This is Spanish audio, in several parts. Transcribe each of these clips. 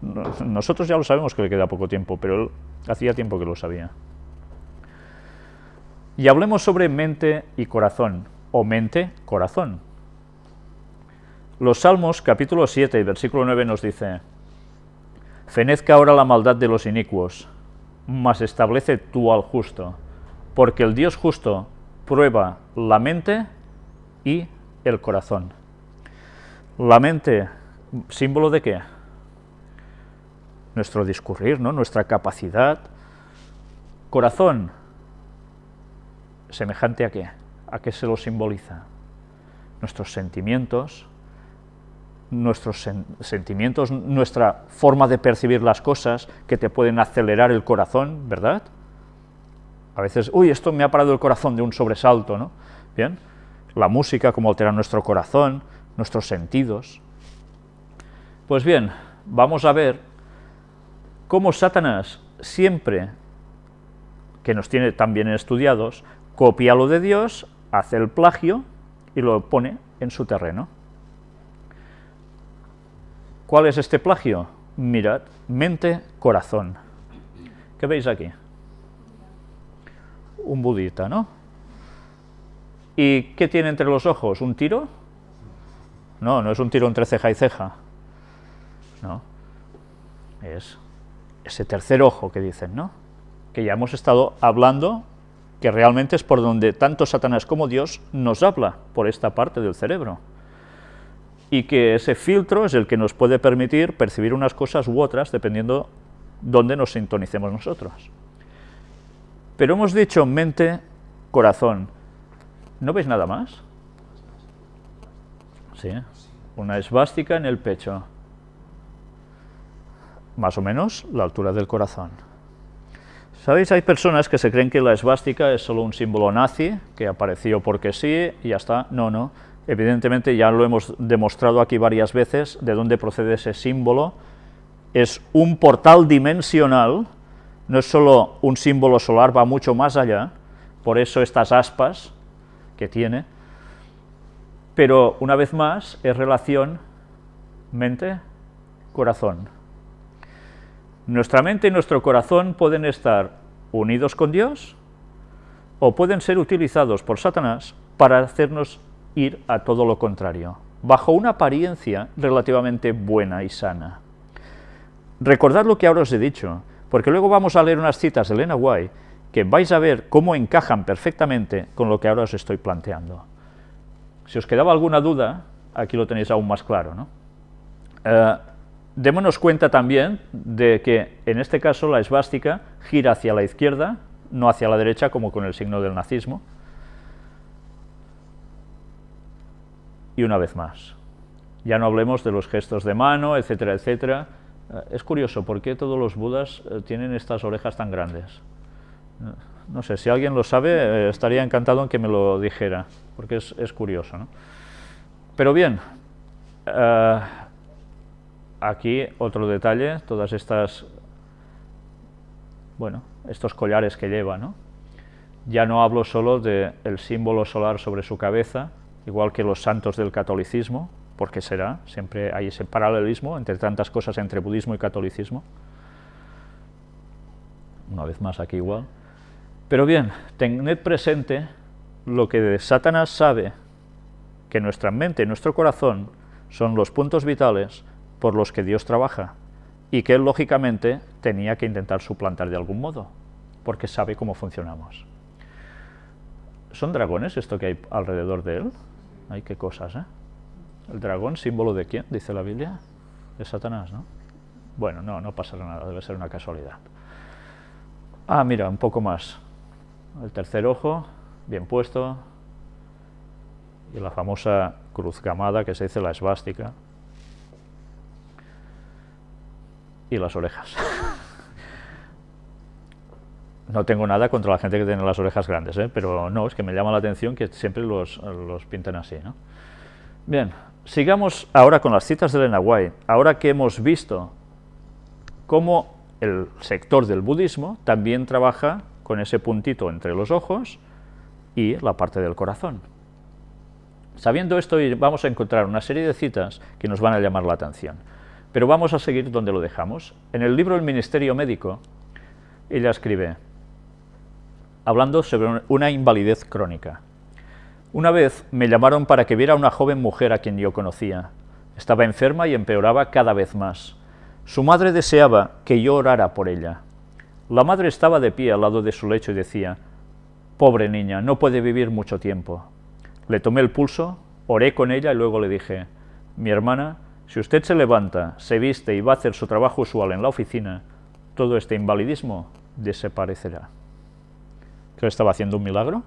Nosotros ya lo sabemos que le queda poco tiempo, pero él hacía tiempo que lo sabía. Y hablemos sobre mente y corazón, o mente-corazón. Los Salmos, capítulo 7, versículo 9 nos dice, Fenezca ahora la maldad de los inicuos, mas establece tú al justo, porque el Dios justo prueba la mente y el corazón. La mente, símbolo de qué? Nuestro discurrir, ¿no? nuestra capacidad. Corazón, semejante a qué? ¿A qué se lo simboliza? Nuestros sentimientos, nuestros sentimientos, nuestra forma de percibir las cosas que te pueden acelerar el corazón, ¿verdad? A veces, uy, esto me ha parado el corazón de un sobresalto, ¿no? Bien, la música, cómo altera nuestro corazón, nuestros sentidos. Pues bien, vamos a ver cómo Satanás siempre, que nos tiene tan bien estudiados, copia lo de Dios, hace el plagio y lo pone en su terreno. ¿Cuál es este plagio? Mirad, mente, corazón. ¿Qué veis aquí? Un budita, ¿no? ¿Y qué tiene entre los ojos? ¿Un tiro? No, no es un tiro entre ceja y ceja. No. Es ese tercer ojo que dicen, ¿no? Que ya hemos estado hablando, que realmente es por donde tanto Satanás como Dios nos habla, por esta parte del cerebro y que ese filtro es el que nos puede permitir percibir unas cosas u otras dependiendo dónde nos sintonicemos nosotros. Pero hemos dicho mente, corazón. ¿No veis nada más? Sí, una esvástica en el pecho. Más o menos la altura del corazón. ¿Sabéis? Hay personas que se creen que la esvástica es solo un símbolo nazi, que apareció porque sí y ya está. No, no Evidentemente, ya lo hemos demostrado aquí varias veces, de dónde procede ese símbolo. Es un portal dimensional, no es solo un símbolo solar, va mucho más allá, por eso estas aspas que tiene, pero una vez más es relación mente-corazón. Nuestra mente y nuestro corazón pueden estar unidos con Dios o pueden ser utilizados por Satanás para hacernos ir a todo lo contrario, bajo una apariencia relativamente buena y sana. Recordad lo que ahora os he dicho, porque luego vamos a leer unas citas de Elena White que vais a ver cómo encajan perfectamente con lo que ahora os estoy planteando. Si os quedaba alguna duda, aquí lo tenéis aún más claro. ¿no? Eh, démonos cuenta también de que en este caso la esvástica gira hacia la izquierda, no hacia la derecha como con el signo del nazismo, y una vez más. Ya no hablemos de los gestos de mano, etcétera, etcétera. Eh, es curioso, ¿por qué todos los budas eh, tienen estas orejas tan grandes? Eh, no sé, si alguien lo sabe, estaría encantado en que me lo dijera, porque es, curioso. ¿no? Pero bien, aquí otro detalle, todas estas, bueno, estos collares que lleva, ¿no? Ya no hablo solo del símbolo solar sobre su cabeza, igual que los santos del catolicismo, porque será, siempre hay ese paralelismo entre tantas cosas entre budismo y catolicismo. Una vez más aquí igual. Pero bien, tened presente lo que de Satanás sabe, que nuestra mente y nuestro corazón son los puntos vitales por los que Dios trabaja, y que él lógicamente tenía que intentar suplantar de algún modo, porque sabe cómo funcionamos. ¿Son dragones esto que hay alrededor de él? Ay, qué cosas, ¿eh? ¿El dragón, símbolo de quién? Dice la Biblia. De Satanás, ¿no? Bueno, no, no pasará nada, debe ser una casualidad. Ah, mira, un poco más. El tercer ojo, bien puesto. Y la famosa cruz gamada que se dice la esvástica. Y las orejas. No tengo nada contra la gente que tiene las orejas grandes, ¿eh? pero no, es que me llama la atención que siempre los, los pinten así. ¿no? Bien, sigamos ahora con las citas de Elena White. Ahora que hemos visto cómo el sector del budismo también trabaja con ese puntito entre los ojos y la parte del corazón. Sabiendo esto, vamos a encontrar una serie de citas que nos van a llamar la atención. Pero vamos a seguir donde lo dejamos. En el libro El Ministerio Médico, ella escribe, hablando sobre una invalidez crónica. Una vez me llamaron para que viera a una joven mujer a quien yo conocía. Estaba enferma y empeoraba cada vez más. Su madre deseaba que yo orara por ella. La madre estaba de pie al lado de su lecho y decía, «Pobre niña, no puede vivir mucho tiempo». Le tomé el pulso, oré con ella y luego le dije, «Mi hermana, si usted se levanta, se viste y va a hacer su trabajo usual en la oficina, todo este invalidismo desaparecerá». ¿Que estaba haciendo un milagro?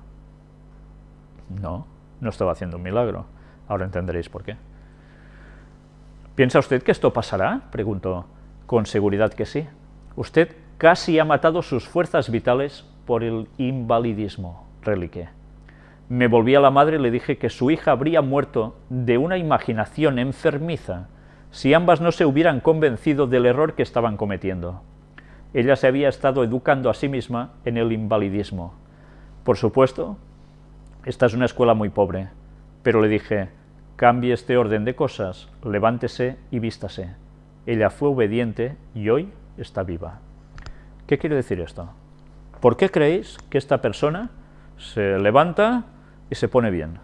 No, no estaba haciendo un milagro. Ahora entenderéis por qué. ¿Piensa usted que esto pasará? Preguntó. Con seguridad que sí. Usted casi ha matado sus fuerzas vitales por el invalidismo, reliqué. Me volví a la madre y le dije que su hija habría muerto de una imaginación enfermiza si ambas no se hubieran convencido del error que estaban cometiendo. Ella se había estado educando a sí misma en el invalidismo. Por supuesto, esta es una escuela muy pobre, pero le dije, cambie este orden de cosas, levántese y vístase. Ella fue obediente y hoy está viva. ¿Qué quiere decir esto? ¿Por qué creéis que esta persona se levanta y se pone bien?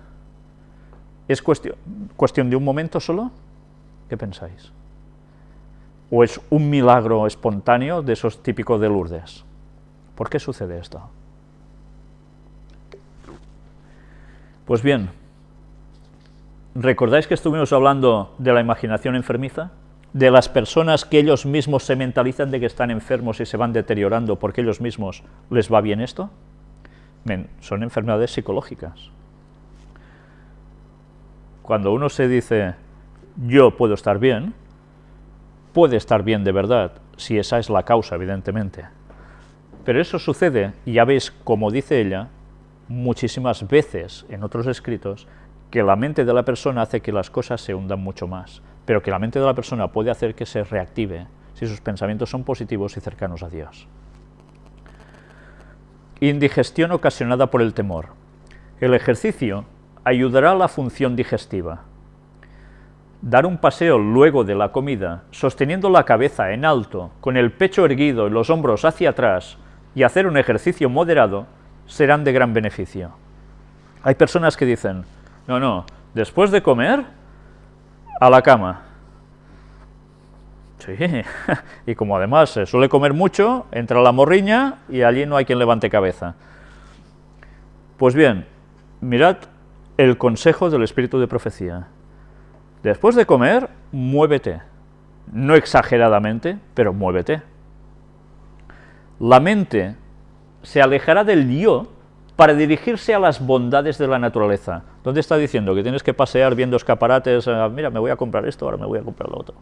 ¿Es cuestión, de un momento solo? ¿Qué pensáis? ¿O es un milagro espontáneo de esos típicos de Lourdes? ¿Por qué sucede esto? Pues bien, ¿recordáis que estuvimos hablando de la imaginación enfermiza? De las personas que ellos mismos se mentalizan de que están enfermos y se van deteriorando porque ellos mismos les va bien esto? son enfermedades psicológicas. Cuando uno se dice, yo puedo estar bien, puede estar bien de verdad, si esa es la causa, evidentemente. Pero eso sucede, y ya veis, como dice ella, muchísimas veces en otros escritos que la mente de la persona hace que las cosas se hundan mucho más, pero que la mente de la persona puede hacer que se reactive si sus pensamientos son positivos y cercanos a Dios. Indigestión ocasionada por el temor. El ejercicio ayudará la función digestiva. Dar un paseo luego de la comida, sosteniendo la cabeza en alto, con el pecho erguido y los hombros hacia atrás, y hacer un ejercicio moderado, serán de gran beneficio. Hay personas que dicen, no, no, después de comer, a la cama. Sí, y como además se suele comer mucho, entra la morriña y allí no hay quien levante cabeza. Pues bien, mirad el consejo del espíritu de profecía. Después de comer, muévete. No exageradamente, pero muévete. La mente se alejará del yo para dirigirse a las bondades de la naturaleza. ¿Dónde está diciendo? Que tienes que pasear viendo escaparates, eh, mira, me voy a comprar esto, ahora me voy a comprar lo otro.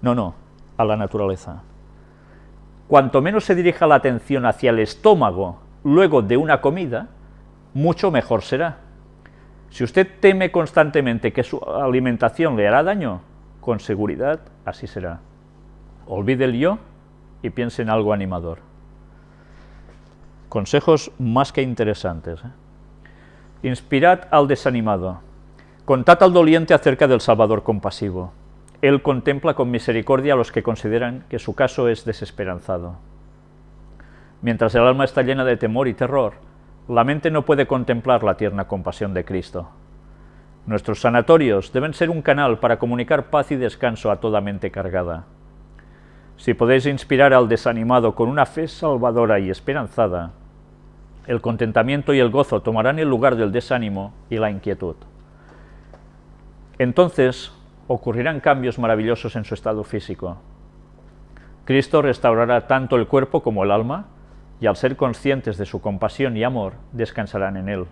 No, no, a la naturaleza. Cuanto menos se dirija la atención hacia el estómago luego de una comida, mucho mejor será. Si usted teme constantemente que su alimentación le hará daño, con seguridad así será. Olvide el yo y piense en algo animador. Consejos más que interesantes. ¿eh? Inspirad al desanimado. Contad al doliente acerca del Salvador compasivo. Él contempla con misericordia a los que consideran que su caso es desesperanzado. Mientras el alma está llena de temor y terror, la mente no puede contemplar la tierna compasión de Cristo. Nuestros sanatorios deben ser un canal para comunicar paz y descanso a toda mente cargada. Si podéis inspirar al desanimado con una fe salvadora y esperanzada, el contentamiento y el gozo tomarán el lugar del desánimo y la inquietud. Entonces ocurrirán cambios maravillosos en su estado físico. Cristo restaurará tanto el cuerpo como el alma, y al ser conscientes de su compasión y amor, descansarán en Él.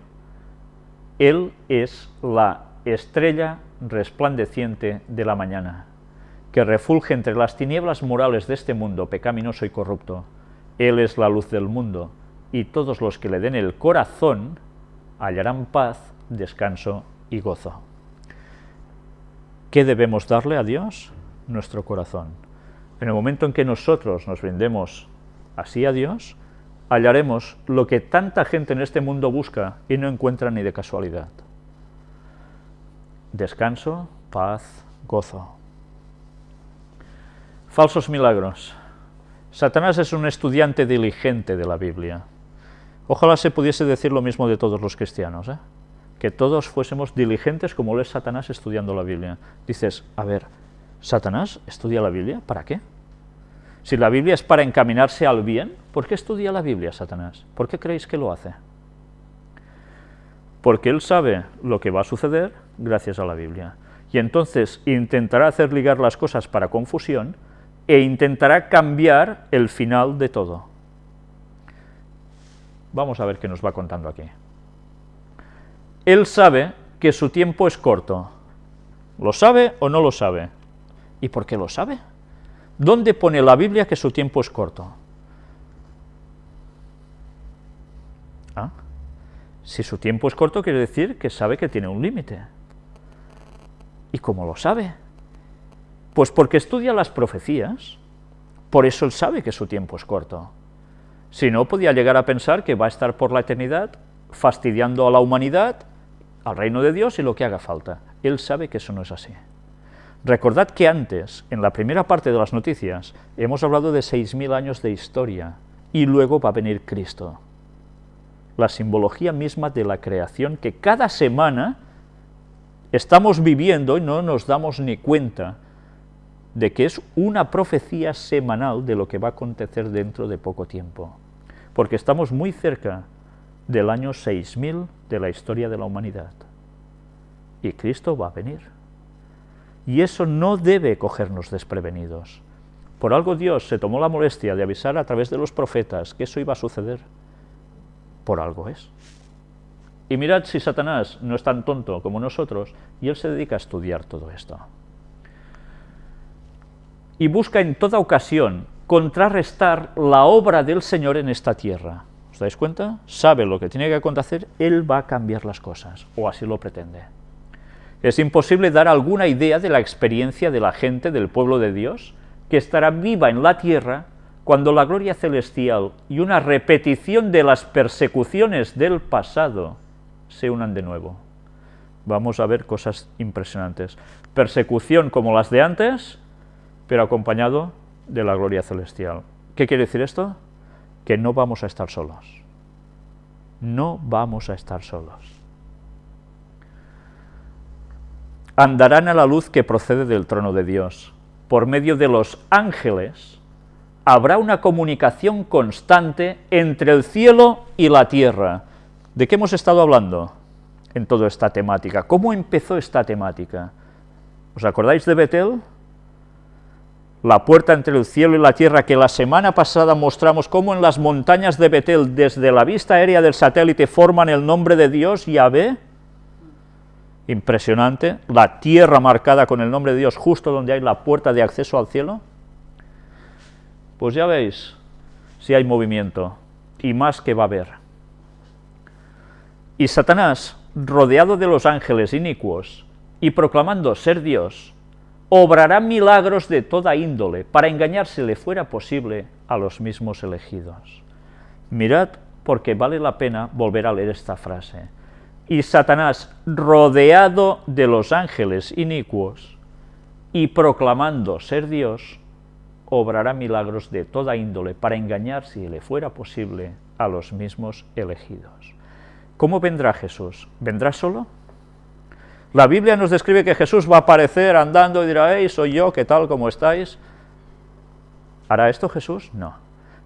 Él es la estrella resplandeciente de la mañana, que refulge entre las tinieblas morales de este mundo pecaminoso y corrupto. Él es la luz del mundo, y todos los que le den el corazón hallarán paz, descanso y gozo. ¿Qué debemos darle a Dios? Nuestro corazón. En el momento en que nosotros nos brindemos así a Dios, hallaremos lo que tanta gente en este mundo busca y no encuentra ni de casualidad. Descanso, paz, gozo. Falsos milagros. Satanás es un estudiante diligente de la Biblia. Ojalá se pudiese decir lo mismo de todos los cristianos, ¿eh? que todos fuésemos diligentes como lo es Satanás estudiando la Biblia. Dices, a ver, ¿Satanás estudia la Biblia? ¿Para qué? Si la Biblia es para encaminarse al bien, ¿por qué estudia la Biblia Satanás? ¿Por qué creéis que lo hace? Porque él sabe lo que va a suceder gracias a la Biblia. Y entonces intentará hacer ligar las cosas para confusión e intentará cambiar el final de todo. Vamos a ver qué nos va contando aquí. Él sabe que su tiempo es corto. ¿Lo sabe o no lo sabe? ¿Y por qué lo sabe? ¿Dónde pone la Biblia que su tiempo es corto? ¿Ah? Si su tiempo es corto, quiere decir que sabe que tiene un límite. ¿Y cómo lo sabe? Pues porque estudia las profecías, por eso él sabe que su tiempo es corto. Si no, podía llegar a pensar que va a estar por la eternidad fastidiando a la humanidad, al reino de Dios y lo que haga falta. Él sabe que eso no es así. Recordad que antes, en la primera parte de las noticias, hemos hablado de 6.000 años de historia, y luego va a venir Cristo. La simbología misma de la creación que cada semana estamos viviendo y no nos damos ni cuenta de que es una profecía semanal de lo que va a acontecer dentro de poco tiempo, porque estamos muy cerca del año 6000 de la historia de la humanidad, y Cristo va a venir. Y eso no debe cogernos desprevenidos. Por algo Dios se tomó la molestia de avisar a través de los profetas que eso iba a suceder. Por algo es. Y mirad si Satanás no es tan tonto como nosotros, y él se dedica a estudiar todo esto y busca en toda ocasión contrarrestar la obra del Señor en esta tierra. ¿Os dais cuenta? Sabe lo que tiene que acontecer, Él va a cambiar las cosas, o así lo pretende. Es imposible dar alguna idea de la experiencia de la gente del pueblo de Dios que estará viva en la tierra cuando la gloria celestial y una repetición de las persecuciones del pasado se unan de nuevo. Vamos a ver cosas impresionantes. Persecución como las de antes, pero acompañado de la gloria celestial. ¿Qué quiere decir esto? Que no vamos a estar solos. No vamos a estar solos. Andarán a la luz que procede del trono de Dios. Por medio de los ángeles habrá una comunicación constante entre el cielo y la tierra. ¿De qué hemos estado hablando en toda esta temática? ¿Cómo empezó esta temática? ¿Os acordáis de Betel? la puerta entre el cielo y la tierra que la semana pasada mostramos cómo en las montañas de Betel, desde la vista aérea del satélite, forman el nombre de Dios, Yahvé, impresionante, la tierra marcada con el nombre de Dios justo donde hay la puerta de acceso al cielo, pues ya veis si hay movimiento, y más que va a haber. Y Satanás, rodeado de los ángeles inicuos, y proclamando ser Dios, obrará milagros de toda índole, para engañar si le fuera posible a los mismos elegidos. Mirad, porque vale la pena volver a leer esta frase. Y Satanás, rodeado de los ángeles inicuos, y proclamando ser Dios, obrará milagros de toda índole, para engañar si le fuera posible a los mismos elegidos. ¿Cómo vendrá Jesús? ¿Vendrá solo? La Biblia nos describe que Jesús va a aparecer andando y dirá, hey, soy yo, ¿qué tal, cómo estáis? ¿Hará esto Jesús? No.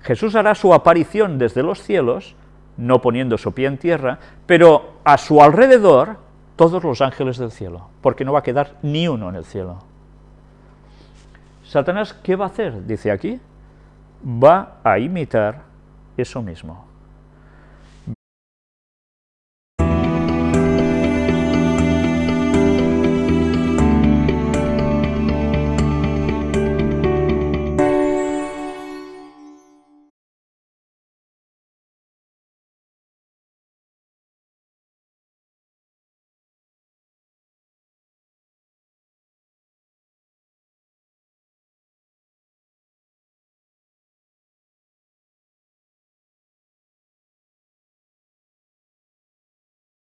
Jesús hará su aparición desde los cielos, no poniendo su pie en tierra, pero a su alrededor todos los ángeles del cielo, porque no va a quedar ni uno en el cielo. Satanás, ¿qué va a hacer? Dice aquí, va a imitar eso mismo.